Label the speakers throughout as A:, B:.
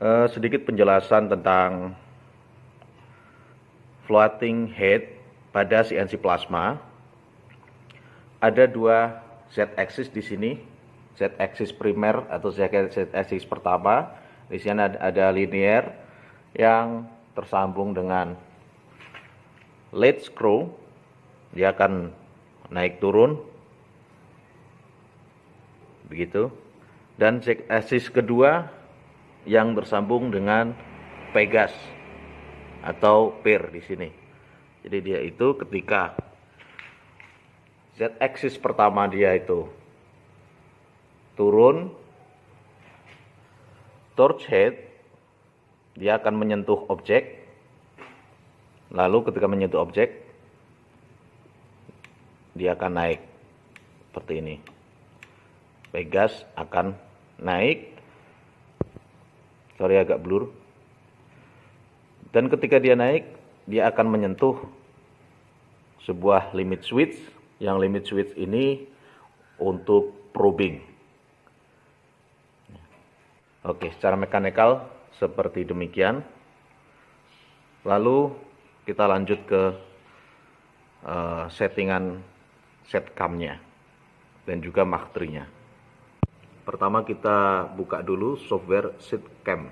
A: uh, sedikit penjelasan tentang floating head pada CNC plasma. Ada dua z-axis di sini, z-axis primer atau z-axis pertama. Di sini ada, ada linear yang tersambung dengan lead screw. Dia akan naik turun begitu. Dan z-axis kedua yang bersambung dengan Pegas atau PIR di sini. Jadi dia itu ketika z-axis pertama dia itu turun torch head dia akan menyentuh objek. Lalu ketika menyentuh objek dia akan naik. Seperti ini. Pegas akan naik sorry agak blur dan ketika dia naik, dia akan menyentuh sebuah limit switch, yang limit switch ini untuk probing. Oke, secara mekanikal seperti demikian. Lalu kita lanjut ke uh, settingan set camnya dan juga maktrinya. Pertama kita buka dulu software set cam.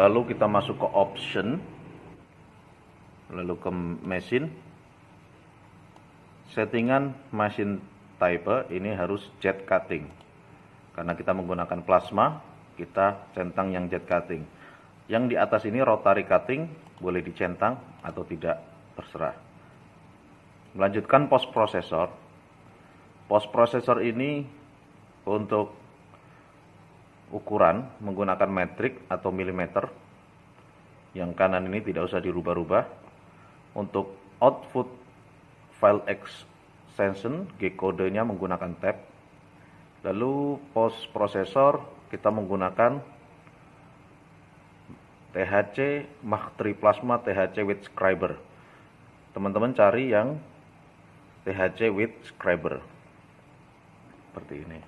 A: lalu kita masuk ke option. Lalu ke mesin. Settingan mesin type ini harus jet cutting. Karena kita menggunakan plasma kita centang yang jet cutting yang di atas ini rotary cutting boleh dicentang atau tidak terserah melanjutkan post processor post processor ini untuk ukuran menggunakan metrik atau milimeter. Yang kanan ini tidak usah dirubah-rubah. Untuk output file extension, G kodenya menggunakan tab. Lalu post processor kita menggunakan THC Mach 3 Plasma THC with Scriber. Teman-teman cari yang THC with Scriber. Seperti ini.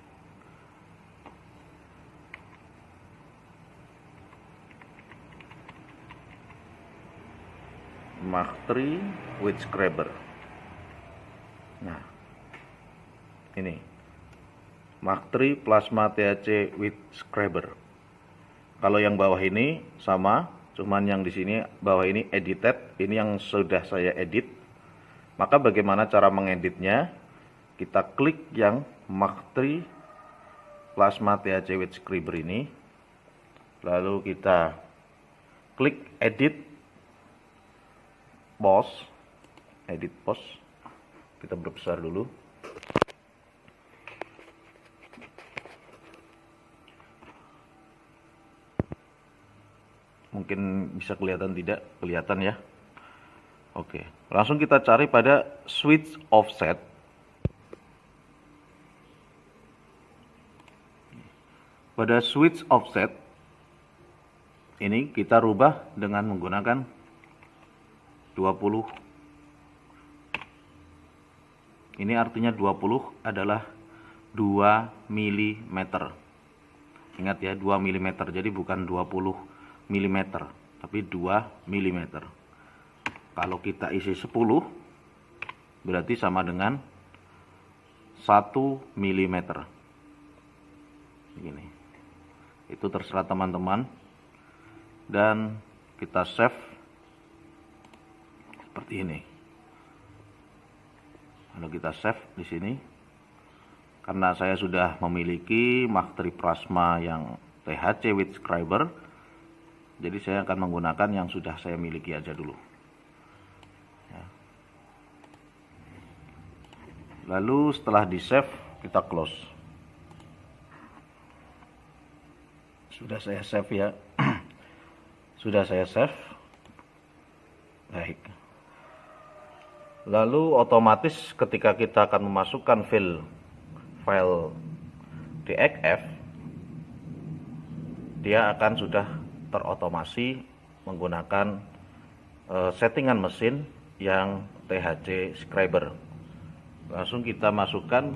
A: Mach 3 with Scrabber. Nah, ini Mach 3 plasma THC with Scrabber. Kalau yang bawah ini sama, cuman yang di sini bawah ini edited, ini yang sudah saya edit. Maka bagaimana cara mengeditnya? Kita klik yang Mach 3 plasma THC with Scrabber ini. Lalu kita klik edit pos edit pos kita berbesar dulu mungkin bisa kelihatan tidak? Kelihatan ya. Oke langsung kita cari pada switch offset. Pada switch offset ini kita rubah dengan menggunakan 20 ini artinya 20 adalah 2 mm ingat ya 2 mm jadi bukan 20 mm tapi 2 mm kalau kita isi 10 berarti sama dengan 1 mm ini itu terserah teman-teman dan kita save seperti ini. Lalu kita save di sini. Karena saya sudah memiliki Maktri Plasma yang THC with scriber, jadi saya akan menggunakan yang sudah saya miliki aja dulu. Ya. Lalu setelah di save, kita close. Sudah saya save ya. sudah saya save. Baik. Lalu otomatis ketika kita akan memasukkan file file DXF dia akan sudah terotomasi menggunakan uh, settingan mesin yang THC Scriber. Langsung kita masukkan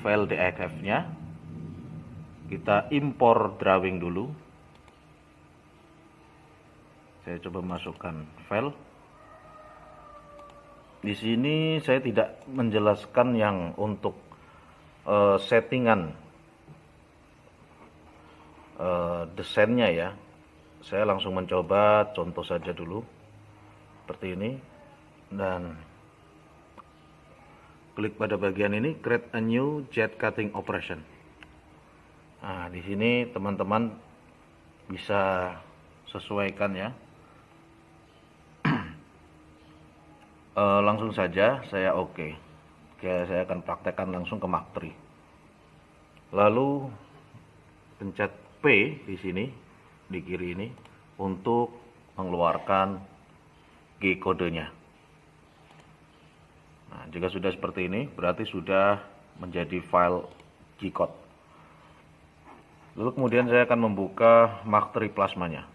A: file DXF-nya. Kita impor drawing dulu. Saya coba masukkan file. Di sini saya tidak menjelaskan yang untuk uh, settingan uh, desainnya ya. Saya langsung mencoba contoh saja dulu seperti ini dan klik pada bagian ini create a new jet cutting operation. Nah, di sini teman-teman bisa sesuaikan ya. uh, langsung saja saya oke okay. oke saya akan praktekkan langsung ke Mark 3 lalu pencet P di sini di kiri ini untuk mengeluarkan G kodenya nah jika sudah seperti ini berarti sudah menjadi file G code lalu kemudian saya akan membuka Mark 3 plasmanya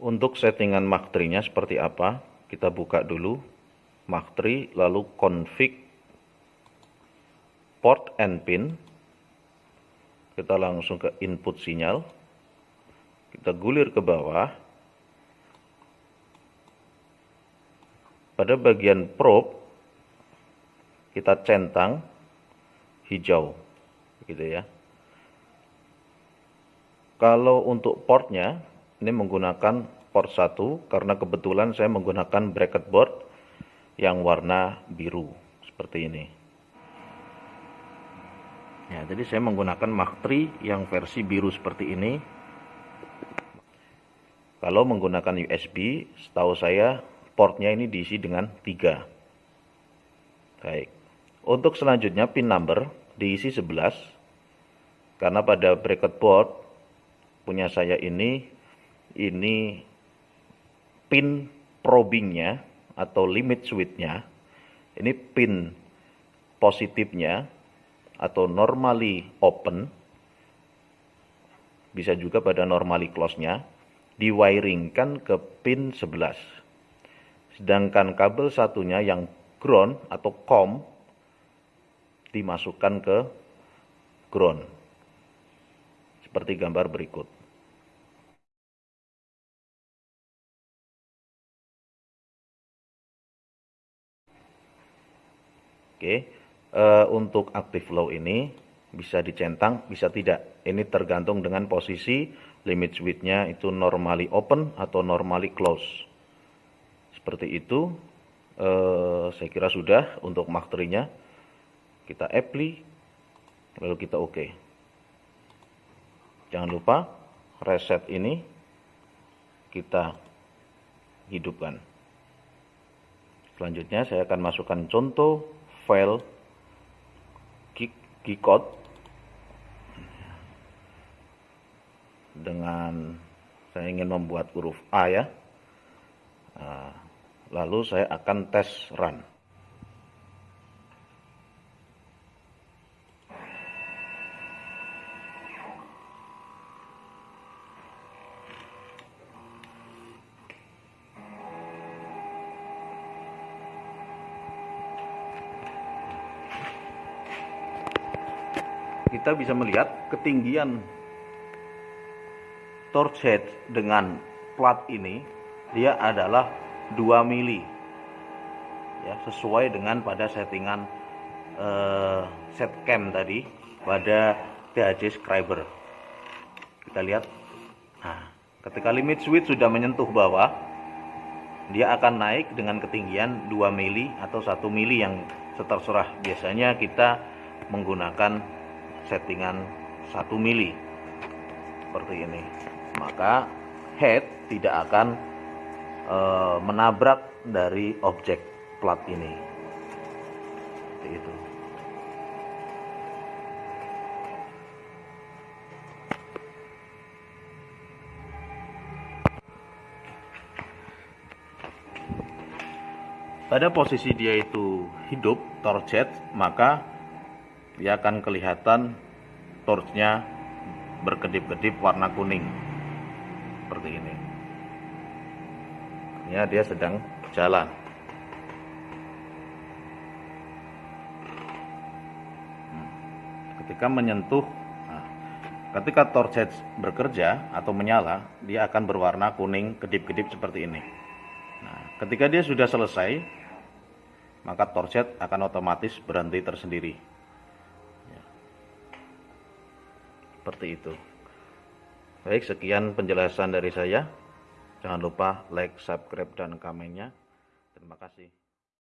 A: Untuk settingan Mark 3-nya seperti apa? Kita buka dulu Mark 3, lalu config port and pin. Kita langsung ke input sinyal. Kita gulir ke bawah. Pada bagian probe, kita centang hijau. Gitu ya. Kalau untuk portnya, ini menggunakan port 1 karena kebetulan saya menggunakan bracket board yang warna biru seperti ini ya jadi saya menggunakan Mark III yang versi biru seperti ini. Kalau menggunakan USB setahu saya portnya ini diisi dengan 3 baik. Untuk selanjutnya pin number diisi 11 karena pada bracket board punya saya ini ini pin probingnya atau limit switchnya ini pin positifnya atau normally open bisa juga pada normally close-nya diwiringkan ke pin 11 sedangkan kabel satunya yang ground atau COM dimasukkan ke ground. Seperti gambar berikut. Oke, uh, untuk active flow ini bisa dicentang, bisa tidak. Ini tergantung dengan posisi limit switch-nya itu normally open atau normally close. Seperti itu, uh, saya kira sudah untuk Mark nya Kita apply, lalu kita oke. Okay. Jangan lupa reset ini kita hidupkan. Selanjutnya saya akan masukkan contoh file keycode dengan saya ingin membuat huruf A ya. Nah, lalu saya akan tes run kita bisa melihat ketinggian torch head dengan plat ini dia adalah 2 mili ya sesuai dengan pada settingan uh, set cam tadi pada THC Scriber. Kita lihat. Nah ketika limit switch sudah menyentuh bawah dia akan naik dengan ketinggian 2 mili atau 1 mili yang terserah biasanya kita menggunakan settingan 1 mili. Seperti ini. Maka head tidak akan e, menabrak dari objek plat ini. Seperti itu. Pada posisi dia itu hidup torchet maka dia akan kelihatan torchnya berkedip-kedip warna kuning. Seperti ini. Artinya dia sedang jalan Hmm. ketika menyentuh nah, ketika torch bekerja atau menyala dia akan berwarna kuning kedip-kedip seperti ini. Nah, ketika dia sudah selesai maka torch akan otomatis berhenti tersendiri seperti itu. Baik sekian penjelasan dari saya. Jangan lupa like subscribe dan komennya. Terima kasih